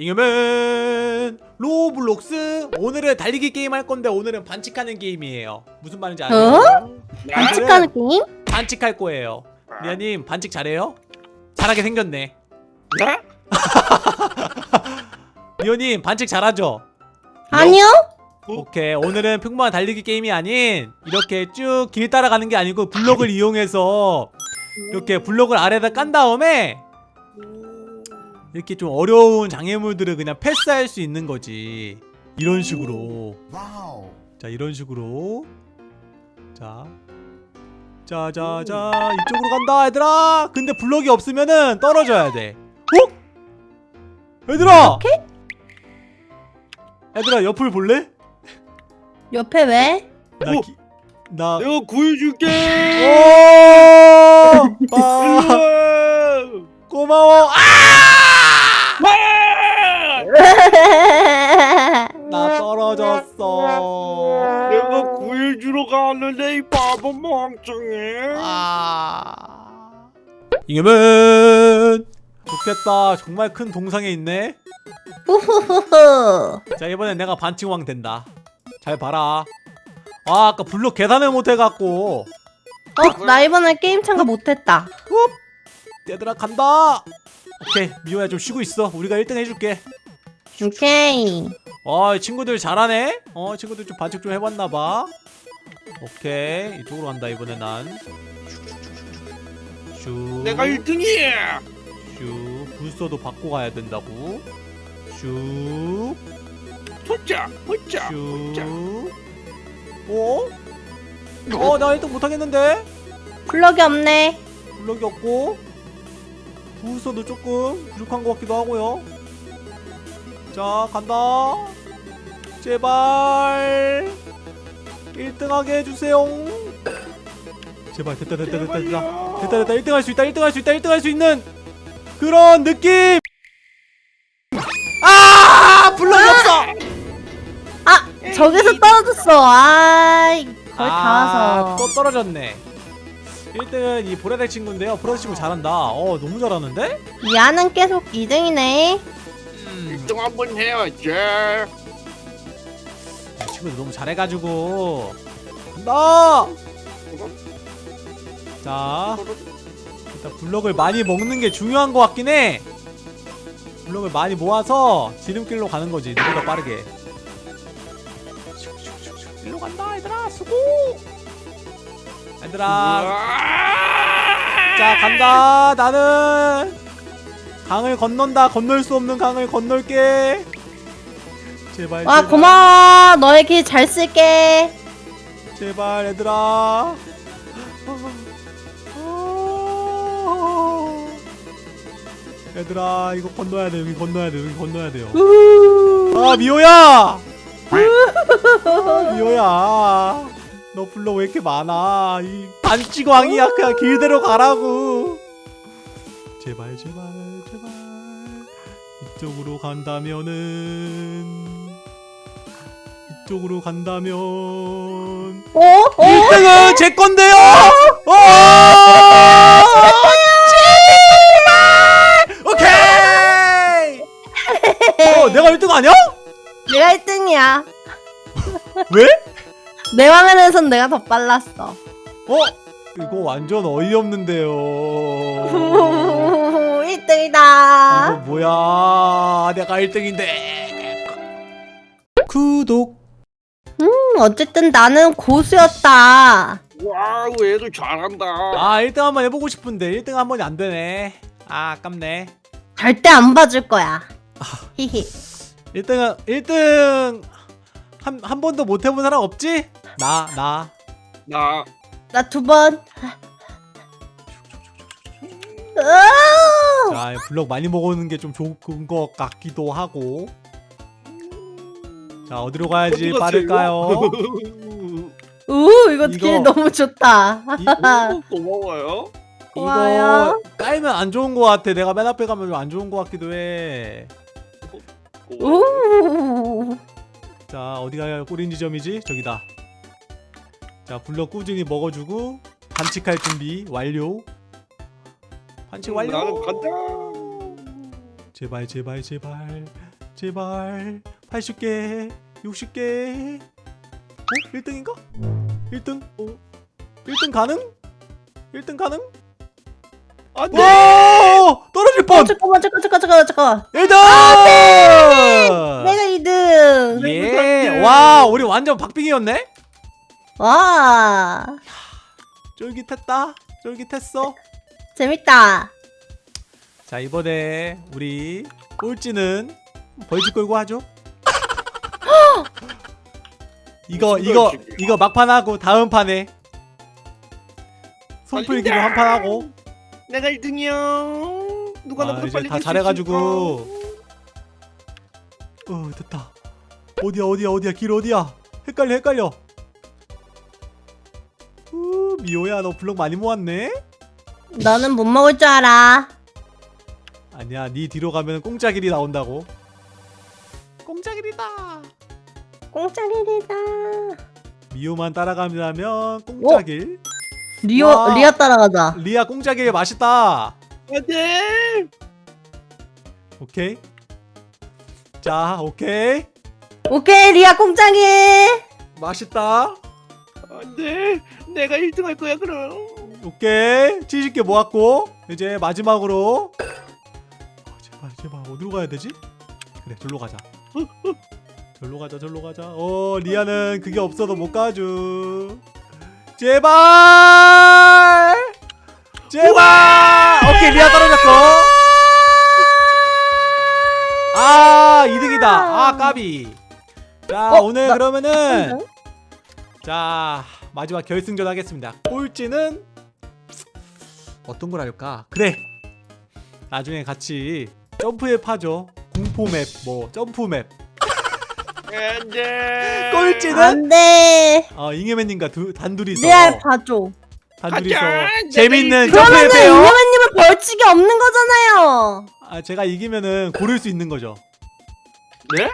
잉여맨 Roblox 오늘은 달리기 게임 할 건데 오늘은 반칙하는 게임이에요 무슨 말인지 알아요? 어? 네. 반칙하는 게임? 반칙할 거예요 리아님 반칙 잘해요? 잘하게 생겼네 네? 리오님 반칙 잘하죠? 아니요? 오케이 오늘은 평범한 달리기 게임이 아닌 이렇게 쭉 길 따라가는 게 아니고 블록을 이용해서 이렇게 블록을 아래다 깐 다음에 이렇게 좀 어려운 장애물들을 그냥 패스할 수 있는 거지 이런 식으로. 자 이런 식으로 자 자자자 이쪽으로 간다 얘들아 근데 블록이 없으면은 떨어져야 돼 어? 얘들아 얘들아 옆을 볼래? 옆에 왜? 나, 어? 기, 나 내가 구해줄게. 오! 아. 고마워. 아! 가는데 이 바보 멍청해. 아. 이겨면 좋겠다. 정말 큰 동상에 있네. 자 이번엔 내가 반칙왕 된다. 잘 봐라. 아 아까 블록 계산을 못해갖고 어? 나 이번에 게임 참가 못했다 얘들아 간다. 오케이 미호야 좀 쉬고 있어. 우리가 1등 해줄게. 오케이 어 친구들 잘하네 어 친구들 좀 반칙 좀 해봤나봐 오케이. 이쪽으로 간다 이번에 난 슈. 내가 1등이야. 슈. 불서도 받고 가야 된다고. 슈. 포자, 포자. 슈. 어? 어, 나 1등 못하겠는데? 블럭이 없네. 블럭이 없고. 부서도 조금 부족한 것 같기도 하고요. 자 간다. 제발 1등하게 해주세요 제발 됐다 됐다 됐다 됐다. 됐다 됐다 1등 할 수 있다 1등 할 수 있다 1등 할 수 있는 그런 느낌 아 블럭이 없어 아! 저기서 떨어졌어 아이 거의 다 와서 또 떨어졌네 1등은 이 보라색 친구인데요 보라색 친구 잘한다 어 너무 잘하는데? 야는 계속 2등이네 음. 1등 한번 해야지. 이 친구들 너무 잘해가지고. 간다 자 일단 블럭을 많이 먹는 게 중요한 것 같긴 해. 블럭을 많이 모아서 지름길로 가는 거지 누구보다 빠르게. 일로 간다 얘들아 수고! 얘들아. 자 간다 나는. 강을 건넌다 건널 수 없는 강을 건널게 제발 와 제발. 고마워. 너의 길 잘 쓸게. 제발 얘들아. 얘들아 이거 건너야 돼 여기 건너야 돼 여기 건너야 돼요. 아 미호야! 미호야. 너 불러 왜 이렇게 많아? 이 반칙왕이야 그냥 길대로 가라고. 제발 제발 제발. 이쪽으로 간다면은 이 쪽으로 간다면 어? 어? 1등은 제 건데요! 어! 오케이! 어, 내가 1등 아니야? 내가 1등이야 왜? 내 화면에선 내가 더 빨랐어 어? 이거 완전 어이없는데요. 1등이다 이거 뭐야? 내가 1등인데. 구독. 음, 어쨌든 나는 고수였다 와우, 얘도 잘한다. 아, 1등 한번 해보고 싶은데 1등 한 번이 안 되네. 아, 아깝네. 절대 안 봐줄 거야 히히 1등은 1등 한, 한 번도 못 해본 사람 없지? 나, 나. 나 나 두번 자, 블럭 많이 먹어오는 게 좀 좋은 것 같기도 하고. 자, 어디로 가야지 어디 빠를까요? 우 이거 이거- 길 너무 좋다 이, 이거 고마워요. 고마워요. 이거 깔면 안 좋은 것 같아. 내가 맨 앞에 가면 좀안 좋은 것 같기도 해. 고마워요. 우 자, 어디가 꼬린 지점이지? 저기다. 자, 블럭 꾸준히 먹어주고 반칙할 준비 완료. 반칙 완료. 나는 간다. 제발 제발 제발 제발 80개 60개 어? 1등인가? 1등? 어? 1등 가능? 1등 가능? 안돼 오! 떨어질 어, 뻔! 잠깐만 잠깐 잠깐 잠깐 잠깐 1등! 내가 2등 예! 와 우리 완전 박빙이었네? 와 쫄깃했다 쫄깃했어 재밌다 자 이번에 우리 꼴찌는 벌집 걸고 하죠 이거 이거? 이거 막판 하고 다음 판에. 손풀기로. 한 판 하고. 내가 1등이야 누가 아, 나보다 빨리 다 잘해가지고. 어 됐다. 어디야 어디야 어디야? 길 어디야? 헷갈려 헷갈려. 우 미호야 너 블록 많이 모았네? 너는 못 먹을 줄 알아. 아니야 네 뒤로 가면 공짜 길이 나온다고. 공짜 길이다 공짜길이다. 미호만 따라가면 공짜길. 리오 와. 리아 따라가자. 리아 공짜길 맛있다. 안돼 오케이. 자 오케이. 오케이 리아 공짜기 맛있다. 안돼 내가 1등 할 거야 그럼. 오케이. 70개 모았고 이제 마지막으로. 어, 제발 제발 어디로 가야 되지? 그래 절로 가자 절로 가자 절로 가자. 어 리아는 그게 없어도 못 가죠. 제발! 제발! 오케이 리아 떨어졌고 아 2등이다. 아 까비. 자 어, 오늘 나- 그러면은 자 마지막 결승전 하겠습니다. 꼴찌는 어떤 걸 할까? 그래. 나중에 같이 점프맵 하죠. 공포맵 뭐 점프맵 안돼 꼴찌는? 안돼. 어 잉여맨님과 두, 단둘이서. 리아 봐줘. 단둘이서! 재밌는 내가 점프맵 그러면은 해요 잉여맨님은 벌칙이 없는 거잖아요. 아 제가 이기면은 고를 수 있는 거죠. 네?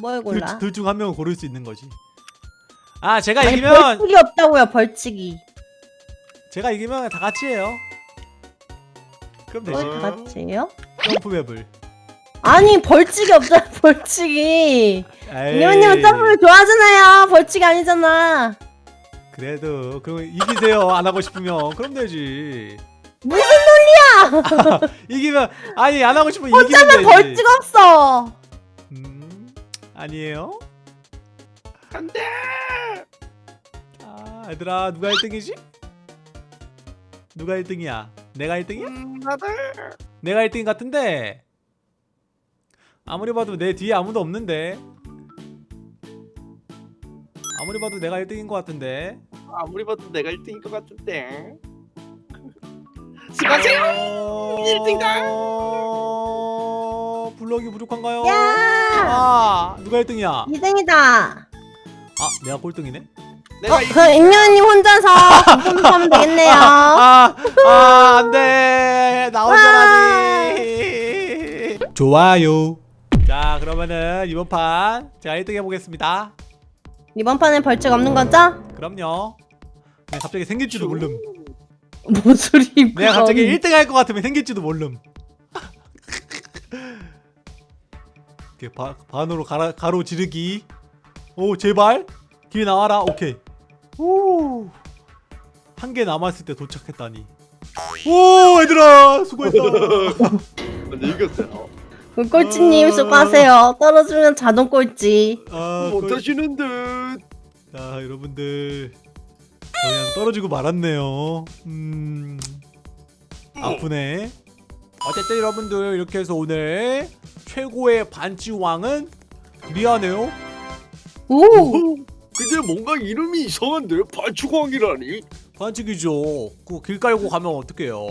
뭘 골라? 둘중 한 명은 고를 수 있는 거지. 아 제가 아니 이기면 벌칙이 없다고요 벌칙이. 제가 이기면 다 같이 해요. 그럼 되지. 뭘다 같이 해요? 점프맵을 아니 벌칙이 없잖아 벌칙이. 이녀맨님은 점프를 좋아하잖아요. 벌칙이 아니잖아. 그래도 그럼 이기세요. 안 하고 싶으면. 그럼 되지. 무슨 이기면 아니 안 하고 싶으면 이기면 되지. 벌칙 없어. 음 아니에요? 안돼! 아 얘들아 누가 1등이지? 누가 1등이야? 내가 1등이야? 음, 내가 1등 같은데 아무리 봐도 내 뒤에 아무도 없는데 아무리 봐도 내가 1등인 것 같은데 아무리 봐도 내가 1등일 것 같은데 수고하세요 어... 1등이다. 블럭이 부족한가요? 야 아 누가 1등이야? 2등이다 아 내가 꼴등이네? 내가 어, 이- 그 임요님 혼자서 공점하면 되겠네요 아, 아, 안 돼. 나 혼자라니. 좋아요. 자, 그러면은 이번 판 제가 1등 해보겠습니다. 이번 판엔 벌칙 없는 거죠? 그럼요. 그냥 갑자기 생길지도 모름. 뭔 소리 내가 갑자기 1등 할 것 같으면 생길지도 모름. 이렇게 바, 반으로 가라, 가로 지르기. 오, 제발. 길 나와라. 오케이. 오. 한 개 남았을 때 도착했다니. 오, 얘들아. 수고했다. 근데 이겼어요 그 꼴찌님 수고하세요. 떨어지면 자동 꼴찌. 아, 꼴- 못하시는 듯? 자 여러분들. 그냥 떨어지고 말았네요. 음. 아프네. 어쨌든 여러분들 이렇게 해서 오늘 최고의 반지왕은 리아네요. 오! 근데 뭔가 이름이 이상한데? 발축왕이라니? 반칙이죠. 그 길 깔고 가면 어떡해요?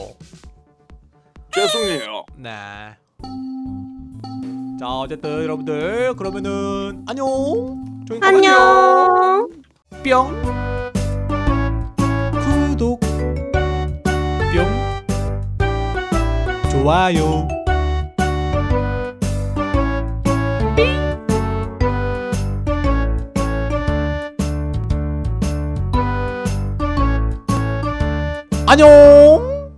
죄송해요. 네 자 어쨌든 여러분들 그러면은 안녕. 안녕. 뿅. 구독. 뿅. 좋아요. 안녕